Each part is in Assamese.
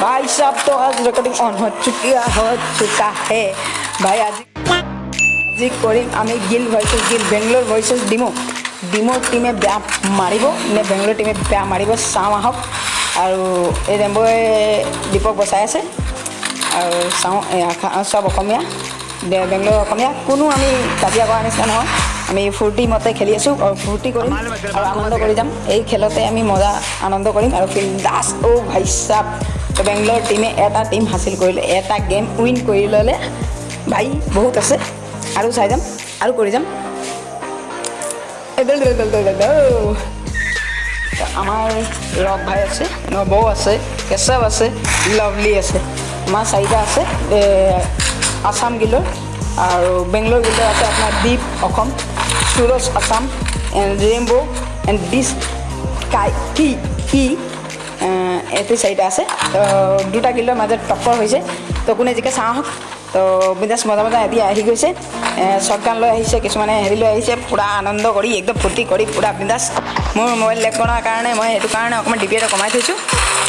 भाई साहब तो आज रिकॉर्डिंग ऑन हो चुका हो चुका है भाई आज আজি কৰিম আমি গিল ভাৰ্চেছ গিল বেংগলোৰ ভাৰ্চেছ ডিমো ডিমোৰ টীমে বেয়া মাৰিব নে বেংগলোৰ টীমে বেয়া মাৰিব চাওঁ আহক আৰু এই ৰেম্বই দীপক বচাই আছে আৰু চাওঁ এ, আশা- চব অসমীয়া বে- বেংগলোৰ অসমীয়া কোনো আমি কাজিয়া কৰা নিচিনা নহয় আমি ফূৰ্তি মতে খেলি আছোঁ আৰু ফূৰ্তি কৰিম। আৰু আনন্দ কৰি যাম। এই খেলতে আমি মজা আনন্দ কৰিম আৰু ফিল্ডাছ অ' ভাই চাপ বেংগলোৰ টীমে এটা টীম হাচিল কৰিলে। এটা গেম উইন কৰি ল'লে। ভাই বহুত আছে। আৰু চাই যাম। আৰু কৰি যাম। আমাৰ ৰক ভাই আছে নবৌ আছে কেশৱ আছে লভলি আছে। আমাৰ চাৰিটা আছে। আছাম গিলৰ আৰু বেংগলোৰ গিলৰ আছে আপোনাৰ Deep Assam. Suraj Assam and Rainbow and this guy কি এইটো চাৰিটা আছে। তো দুটা গিলৰ মাজত টক্কৰ হৈছে। তো কোনে জিকে চাওঁ। তো বিন্দাছ মজা মজা এতিয়া আহি গৈছে। শ্বৰ্টগান লৈ আহিছে কিছুমানে হেৰি লৈ আহিছে পূৰা আনন্দ কৰি একদম ফূৰ্তি কৰি পূৰা বিন্দাছ মোৰ মোবাইল লেক কৰাৰ কাৰণে মই সেইটো কাৰণে অকণমান ডিপি এটা কমাই থৈছোঁ।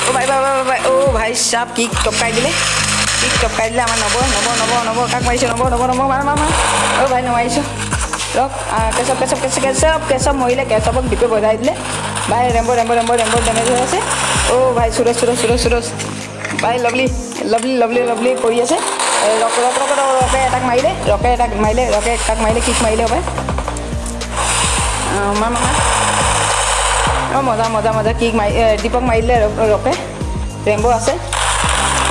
অ' ভাই ভাই ভাই ভাই অ' ভাই চাপ কি টপকাই দিলে? কি টপকাই দিলে? আমাৰ নব নব নব নব কাক মাৰিছোঁ? নব নব নব মাৰ মাৰ মাৰ অ' ভাই নমাৰিছোঁ। ৰক কেশৱ কেশৱ কেশৱ কেশৱ কেশৱ মৰিলে কেশৱক ডিপে বজাই দিলে ভাই ৰেম্ব ৰেম্ব ৰেম্ব ৰেম্ব ডেমেজ হৈ আছে অ' ভাই সুৰজ সুৰজ সুৰজ সুৰজ ভাই লভলি লভলি লভলি লভলি কৰি আছে ৰক ৰক ৰক ৰক এটাক মাৰিলে ৰকে এটাক মাৰিলে ৰকে কাক মাৰিলে কিক মাৰিলে হ'ব মাৰ মাৰ অঁ মজা মজা মজা কিক মাৰি দীপক মাৰিলে ৰকে ৰেম্ব আছে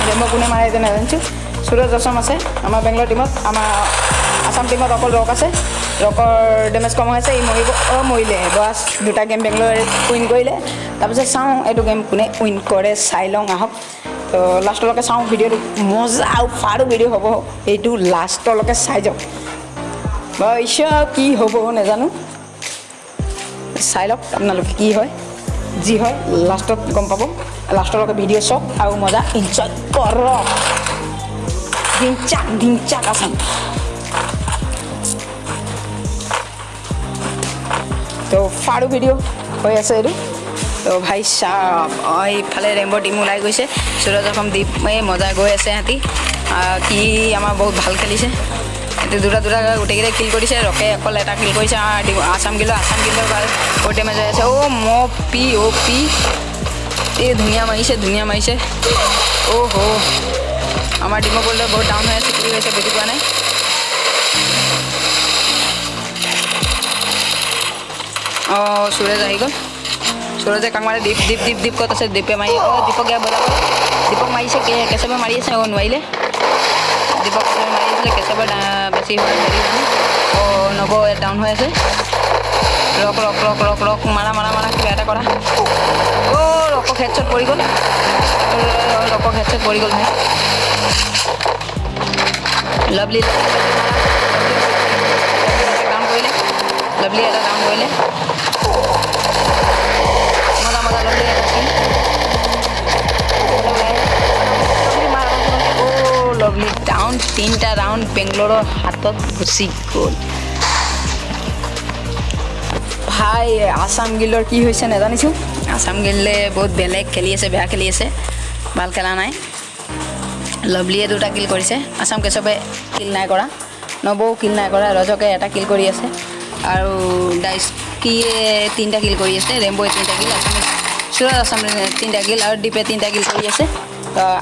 ৰেম্ব কোনে মাৰে এতিয়া নাজানিছোঁ সুৰজ অসম আছে আমাৰ বেংগলোৰ টীমত আমাৰ আছাম টীমত অকল ৰক আছে। ৰকৰ ডেমেজ কম হৈ আছে ই মৰিব অঁ মৰিলে। বাছ দুটা গেম বেংগলোৰে উইন কৰিলে। তাৰপিছত চাওঁ এইটো গেম কোনে উইন কৰে চাই লওঁ আহক। তো লাষ্টলৈকে চাওঁ ভিডিঅ'টো। মজা আৰু ফাৰো ভিডিঅ' হ'ব। এইটো লাষ্টলৈকে চাই যাওক বৈশ্য কি হ'ব নাজানো। চাই লওক আপোনালোকে কি হয়। যি হয় লাষ্টত গম পাব। লাষ্টলৈকে ভিডিঅ' চাওক আৰু মজা। এনজয় কৰক। ধিংচাক ধিংচাক আছাম ফাৰু ভিডিঅ' হৈ আছে এইটো। তো ভাই চাপ অঁ এইফালে ৰেম্বৰ টিম ওলাই গৈছে। সুৰজ অসম দ্বীপ এই মজা গৈ আছে সিহঁতি। কি আমাৰ বহুত ভাল খেলিছে। এইটো দুটা দুটা গোটেইকেইটাই কিল কৰিছে। ৰকে অকল এটা কিল কৰিছে আছাম গিলৰ আছাম গিলৰ ভাল ডেমেজ হৈ আছে। অ' ম পি অ' পি। এই ধুনীয়া মাৰিছে ধুনীয়া মাৰিছে। অ' হ। আমাৰ ডিমক বলটো বহুত ডাউন হৈ আছে কি হৈছে বুজি পোৱা নাই। সুৰজ আহি গ'ল সুৰজে কাক মাৰে দীপ দীপ দীপ দীপ ক'ত আছে দীপে মাৰি অঁ দীপক ইয়াৰ বজাব দীপক মাৰিছে কে কেশৱে মাৰি আছে অঁ নোৱাৰিলে দীপক মাৰি আছিলে ডা- বেছি হেৰি মানে অঁ নব ডাউন হৈ আছে Rock Rock Rock Rock Rock মাৰা মাৰা মাৰা কিবা এটা কৰা অঁ ৰকক হেডশ্বট পৰি গ'ল ৰকক হেডশ্বট পৰি গ'ল ভাই লাভলি ডাউন কৰিলে লাভলি এটা ডাউন কৰিলে লাভলি এটা kill। লভলি তিনিটা ৰাউণ্ড বেংগলোৰৰ হাতত গুচি গ'ল ভাই আছাম গিলৰ কি হৈছে? নাজানিছোঁ। আছাম গিলে বহুত বেলেগ খেলি আছে বেয়া খেলি আছে। ভাল খেলা নাই। লভলিয়ে দুটা কিল কৰিছে। আছাম কেশৱে কিল নাই কৰা। নবৌ কিল নাই কৰা ৰজকে এটা কিল কৰি আছে। আৰু ডাইস্কিয়ে তিনিটা কিল কৰি আছে ৰেম্বয়ে তিনিটা কিল আছামে সুৰজ আছামে তিনিটা কিল আৰু দীপে তিনিটা কিল কৰি আছে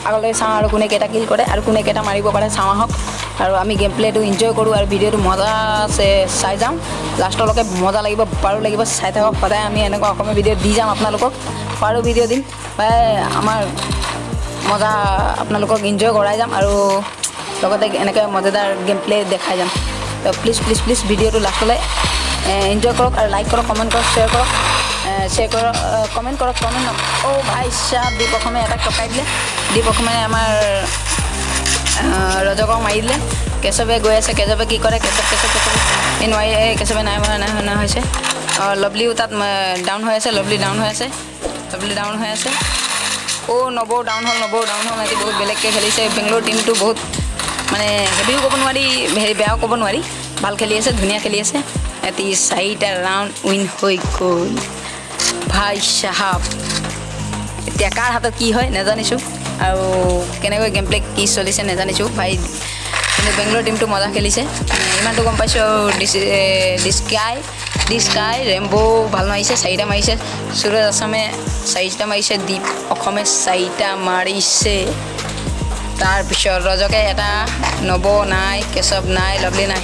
আগলৈ চাওঁ আৰু কোনে কেইটা কিল কৰে আৰু কোনে কেইটা মাৰিব পাৰে চাওঁ আহক আৰু আমি গেম প্লেটো এনজয় কৰোঁ আৰু ভিডিঅ'টো মজা আছে চাই যাম লাষ্টলৈকে মজা লাগিব পাৰো লাগিব চাই থাকক সদায় আমি এনেকুৱা অসমীয়া ভিডিঅ' দি যাম আপোনালোকক পাৰো ভিডিঅ' দিম বা আমাৰ মজা আপোনালোকক এনজয় কৰাই যাম আৰু লগতে এনেকৈ মজাদাৰ গেম প্লে দেখাই যাম তো প্লিজ প্লিজ প্লিজ ভিডিঅ'টো লাষ্টলৈ এনজয় কৰক আৰু লাইক কৰক কমেণ্ট কৰক শ্বেয়াৰ কৰক শ্বেয়াৰ কৰক কমেণ্ট কৰক কমেণ্ট অ' ভাই চাহ দীপ অসমে এটা টকাই দিলে দীপ অসমে আমাৰ ৰজকক মাৰি দিলে কেশৱে গৈ আছে কেশৱে কি কৰে কেশৱ কেশৱ কেশৱ এই নোৱাৰি এই কেশৱে নাই মৰা নাই শুনা হৈছে। অঁ লভলিও তাত ডাউন হৈ আছে লভলি ডাউন হৈ আছে। লভলি ডাউন হৈ আছে। অ' নবৌ ডাউন হ'ল নবৌ ডাউন হ'ল সিহঁতি বহুত বেলেগকৈ খেলিছে। বেংগলোৰ টীমটো বহুত মানে হেভিও ক'ব নোৱাৰি হেৰি বেয়াও ক'ব নোৱাৰি। ভাল খেলি আছে ধুনীয়া খেলি আছে। সিহঁতি চাৰিটা ৰাউণ্ড উইন হৈ গ'ল। ভাই চাহাব এতিয়া কাৰ হাতত কি হয় নাজানিছোঁ। আৰু কেনেকৈ গেম প্লে কি চলিছে নাজানিছোঁ। ভাই কিন্তু বেংগলোৰ টীমটো মজা খেলিছে। ইমানটো গম পাইছোঁ আৰু ডিচ ডিস্কাই ডিস্কাই ৰেম্বো ভাল মাৰিছে চাৰিটা মাৰিছে। সুৰজ আছামে চাৰিটা মাৰিছে দীপ অসমে চাৰিটা মাৰিছে। তাৰপিছত ৰজকে এটা নব নাই কেশৱ নাই লভলি নাই।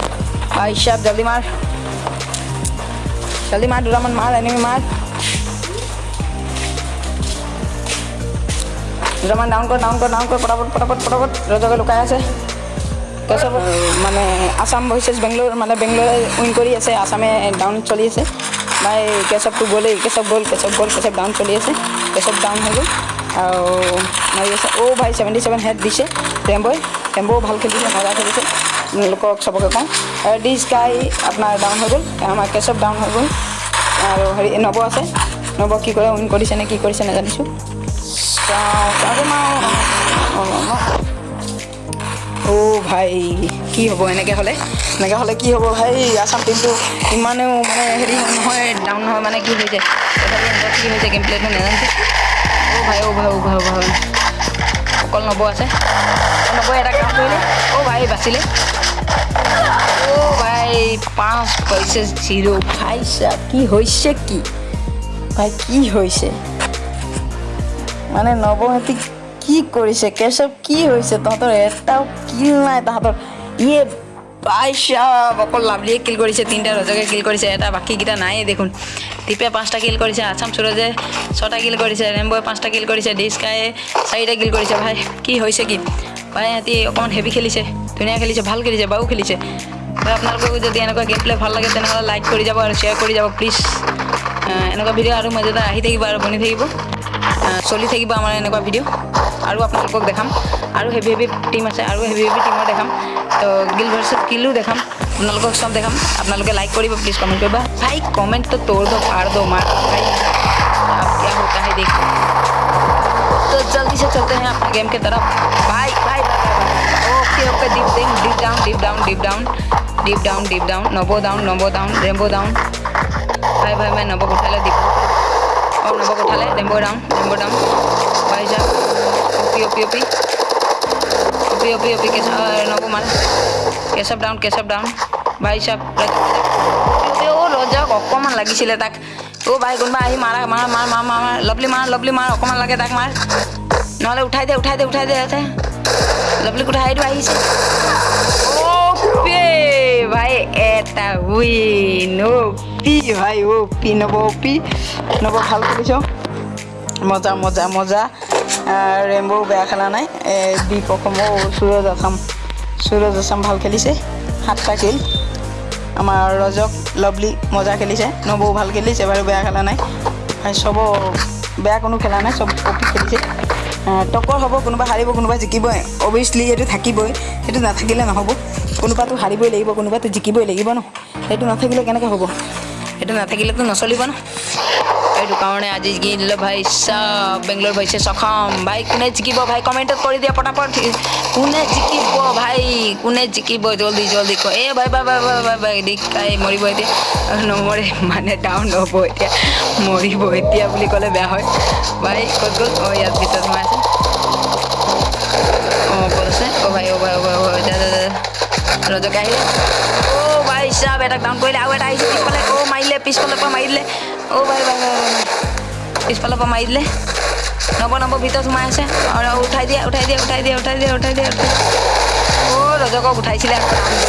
ভাই সাহেব জলদি মাৰ। মাৰ দুটামান মাৰ এনিমি মাৰ দুটামান ডাউন কৰ ডাউন কৰ ডাউন কৰ পটাপট পটাপট পটাপট ৰজকে লুকাই আছে তাৰপিছত মানে আছাম ভাৰ্চেছ বেংগলোৰ মানে বেংগলোৰে উইন কৰি আছে আছামে ডাউন চলি আছে ভাই কেশৱটো গ'লেই কেশৱ গ'ল কেশৱ গ'ল কেশৱ ডাউন চলি আছে কেশৱ ডাউন হৈ গ'ল আৰু মাৰি আছে অ' ভাই ছেভেণ্টি ছেভেন হেড দিছে ৰেম্বই ৰেম্বও ভাল খেলিছে মজা খেলিছে লোকক চবকে কওঁ ডি স্কাই আপোনাৰ ডাউন হৈ গ'ল আমাৰ কেশৱ ডাউন হৈ গ'ল। আৰু হেৰি নৱ আছে। নৱ কি কৰে উইন কৰিছে নে কি কৰিছে নাজানিছোঁ। চাওঁ অ' ভাই কি হ'ব এনেকৈ হ'লে? এনেকৈ হ'লে কি হ'ব ভাই? আছাম টীমটো ইমানেও মানে হেৰি নহয় ডাউন নহয় মানে কি হৈছে কি হৈছে গেম প্লেটো নাজানিছোঁ। অ' ভাই অ' ভাই অ' ভাই অ' ভাই অকল নব আছে। নবই এটা কাম কৰিলে। অ' ভাই বাচিলে। ভাই পাঁচ হৈছে জিৰ' ভাই চা কি হৈছে কি? ভাই কি হৈছে? মানে নৱহঁতি কি কৰিছে? কেশৱ কি হৈছে? তহঁতৰ এটাও কিল নাই তাহাঁতৰ। ইয়ে বাইশাব অকল লাভলিয়ে কিল কৰিছে তিনিটা ৰজকে কিল কৰিছে এটা বাকীকেইটা নাইয়ে দেখোন। দীপে পাঁচটা কিল কৰিছে আছাম সুৰজে ছটা কিল কৰিছে ৰেম্বয়ে পাঁচটা কিল কৰিছে ডিস্কায়ে চাৰিটা কিল কৰিছে। ভাই কি হৈছে কি? ভাই সিহঁতি অকণমান হেভি খেলিছে ধুনীয়া খেলিছে ভাল খেলিছে বাৰু খেলিছে। ভাই আপনাৰ যদি এনেকুৱা গেম প্লে ভাল লাগে তেনেহ'লে লাইক কৰি যাব আৰু শ্বেয়াৰ কৰি যাব প্লিজ এনেকুৱা ভিডিঅ' আৰু মজাদাৰ আহি থাকিব আৰু বনি থাকিব চলি থাকিব আমাৰ এনেকুৱা ভিডিঅ' আৰু আপোনালোকক দেখাম। আৰু হেভি হেভি টিম আছে আৰু হেভি হেভি টিমৰ দেখাম। তো গিল ভাৰ্সেস কিলো দেখাম আপোনালোকক চব দেখাম। আপোনালোকে লাইক কৰিব প্লিজ কমেণ্ট কৰিব। ভাই কমেণ্টটো তো তোর দো আর দো মার ভাই। হতা হে তো জলদি okay okay Deep Deep down Deep down Deep down deep down deep down नबो डाउन नबो डाउन रेम्बो डाउन भाई भाई मैं नबो को उठा ले दीप और नबो को उठा ले रेम्बो डाउन रेम्बो डाउन भाई साहब OP OP OP OP OP OP Keshav नबो मार কেশৱ ডাউন কেশৱ ডাউন ভাই চাব অ ৰজাক অকণমান লাগিছিলে তাক অ' ভাই কোনোবা আহি মাৰা মাৰ মাৰ মাৰ মাৰ মাৰ লভলি মাৰ লভলি মাৰ অকণমান লাগে তাক মাৰ নহ'লে উঠাই দে উঠাই দে উঠাই দে ইয়াতে লভলিক উঠাই দিও আহিছে এটা উইন অ' পি ভাই অ' পি নৱ পি নৱ ভাল খেলিছ মজা মজা মজা। ৰেম্বও বেয়া খেলা নাই। দীপ অসম অ' সুৰজ আছাম। সুৰজ আছাম ভাল খেলিছে। সাতটা কিল আমাৰ ৰজক লভলি মজা খেলিছে। নবৌ ভাল খেলিছে বাৰু বেয়া খেলা নাই। চব বেয়া কোনো খেলা নাই চব অপি খেলিছে। আহ, টক্কৰ হ'ব কোনোবা হাৰিব কোনোবা জিকিবই। অভিয়াছলি সেইটো থাকিবই। সেইটো নাথাকিলে নহ'ব। কোনোবাটো হাৰিবই লাগিব কোনোবাটো জিকিবই লাগিব ন? সেইটো নাথাকিলে কেনেকৈ হ'ব? সেইটো নাথাকিলেতো নচলিব ন? সেইটো কাৰণে আজি দিলোঁ ভাই বেংগলোৰ ভাইছে সখম। ভাই কোনে জিকিব? ভাই কমেণ্টত কৰি দিয়া পটাপট। কোনে জিকিব ভাই? কোনে জিকিব? জল্দি জল্দি ক। এই ভাই ভাই ভাই ভাই ভাই ভাই মৰিব এতিয়া। নমৰে মানে ডাউন হ'ব এতিয়া। মৰিব এতিয়া বুলি ক'লে বেয়া হয়। ভাই ক'ত গ'ল? অঁ ইয়াত ভিতৰত সোমাই আছে। অঁ ক'ত আছে? অ' ভাই অ' ভাই অ' ভাই ভাই যা ৰজকে আহিলে। অ' ভাই চাব এটাক ডাউন কৰিলে আৰু এটা আহিছে পিছফালে। অ' মাৰিলে পিছফালৰ পৰা মাৰি দিলে। অ' ভাই ভাই পিছফালৰ পৰা মাৰি দিলে। নব নব ভিতৰত সোমাই আছে। আৰু উঠাই দিয়া উঠাই দিয়া উঠাই দিয়া উঠাই দিয়া উঠাই দিয়া উঠাই দিয়া। অ' ৰজকক উঠাইছিলে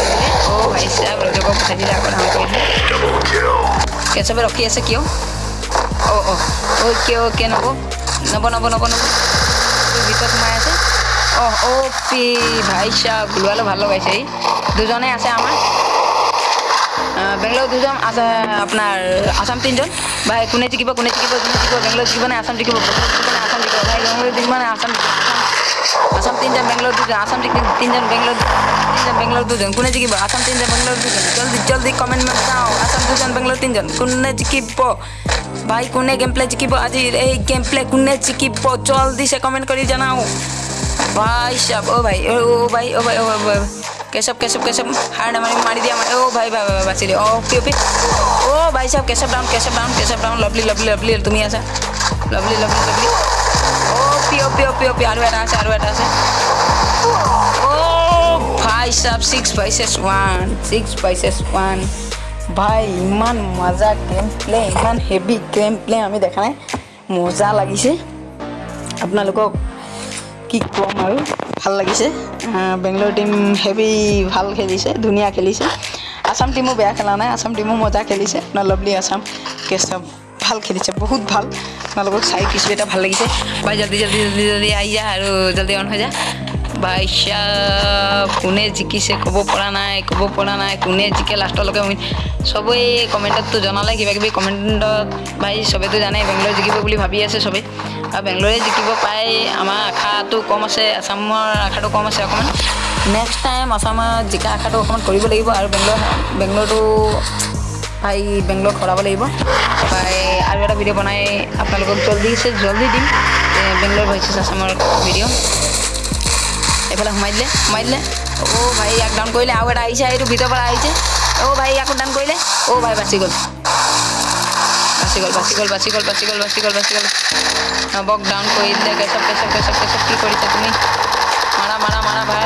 দিলে। অ' ভাই চাব ৰজকক উঠাইছিলে আকৌ ডাউন কৰি দিলে। কেশৱে ৰখি আছে কিয়? অ' অ' অ' কিয় কিয় নব? নব নব নব নব। ভিতৰত সোমাই আছে। অহ অ' পি ভাই চাব ওলোৱালে ভাল লগাইছে এই দুজনে আছে আমার বেংগলোৰ দুজন আছে, আপোনাৰ আসাম তিনিজন। ভাই, কোনে জিকিব কোনে জিকিব কোনে জিকিব বেংগলোৰ জিকিবনে আছাম জিকিব জিকিবনে আছাম জিকিব? ভাই বেংগলোৰ জিকিবনে আছাম আছাম তিনিজন বেংগলোৰ দুজন আছাম তিনিজন বেংগলোৰ তিনিজন বেংগলোৰ দুজন। কোনে জিকিব? আসাম তিনিজন বেংগলোৰ দুজন। জলদি জলদি কমেণ্ট মেণ্ট আসাম দুজন বেংগলোৰ তিনিজন। কোনে জিকিব? ভাই, কোনে গেম প্লে জিকিব? আজি এই গেম প্লে কোনে জিকিব? জলদি চে কমেণ্ট কৰি জনাওঁ। অ' ভাই অ' অ' ভাই অ' ভাই অ' ভাই, ভাই কেশৱ কেশৱ কেশৱ হাৰ নামাৰি মাৰি দিয়া মাৰি অ' ভাই ভাই ভাই বাচি দিয়া অ' পি পি অ' ভাই চাব Keshav down Keshav down Keshav down lovely lovely lovely তুমি আছা lovely lovely lovely OP OP OP OP OP আৰু এটা আছে আৰু এটা আছে অ' ভাই চাব six versus one six versus one ভাই ইমান মজা গেম প্লে ইমান হেভি গেম প্লে আমি দেখা নাই মজা লাগিছে আপোনালোকক কি ক'ম আৰু? ভাল লাগিছে। বেংগলোৰ টীম হেভি ভাল খেলিছে ধুনীয়া খেলিছে। আছাম টীমো বেয়া খেলা নাই আছাম টীমো মজা খেলিছে। আপোনাৰ লভলি আছাম কেষ্টব ভাল খেলিছে বহুত ভাল। আপোনালোকক চাই কিছু এটা ভাল লাগিছে। ভাই জলদি জলদি জলদি জলদি আহি যা আৰু জলদি অন হৈ যা। চাব কোনে জিকিছে ক'ব পৰা নাই ক'ব পৰা নাই কোনে জিকে লাষ্টলৈকে চবেই কমেণ্টততো জনালে কিবা কিবি কমেণ্টত ভাই চবেইতো জানে বেংগলোৰ জিকিব বুলি ভাবি আছে চবেই। আৰু বেংগলোৰে জিকিব পাই আমাৰ আশাটো কম আছে আছামৰ আশাটো কম আছে অকণমান। নেক্সট টাইম আছামত জিকা আশাটো অকণমান কৰিব লাগিব আৰু বেংগলোৰ বেংগলোৰটো ভাই বেংগলোৰ সৰাব লাগিব। ভাই আৰু এটা ভিডিঅ' বনাই আপোনালোকক জল্দিছে জল্দি দিম বেংগলোৰ ভইচেছ আছামৰ ভিডিঅ' এইফালে সোমাই দিলে সোমাই দিলে অ' ভাই ইয়াক ডাউন কৰিলে আৰু এটা আহিছে এইটো ভিতৰৰ পৰা আহিছে অ' ভাই ইয়াকো ডাউন কৰিলে অ' ভাই বাচি গ'ল বাচি গ'ল বাচি গ'ল বাচি গ'ল বাচি গ'ল বাচি গ'ল বাচি গ'ল নবক ডাউন কৰি দিলে কেচপ কেচপ কেচপ কেচপ কি কৰিছা তুমি মাৰা মাৰা মাৰা ভাই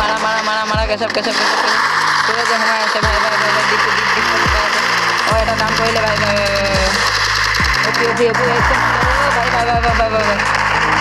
মাৰা মাৰা মাৰা মাৰা কেচপ কেচপ কেচপ কেচপ যে সোমাই আছে ভাই ভাই ভাই দিপ দিপ দিপ অ' এটা ডাউন কৰিলে ভাই ভাই ভাই, ভাই, ভাই। ভাই ভাই ভাই ভাই ভাই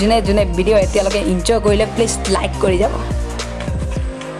যোনে যোনে ভিডিঅ' এতিয়ালৈকে ইনজয় কৰিলে প্লিজ লাইক কৰি যাব।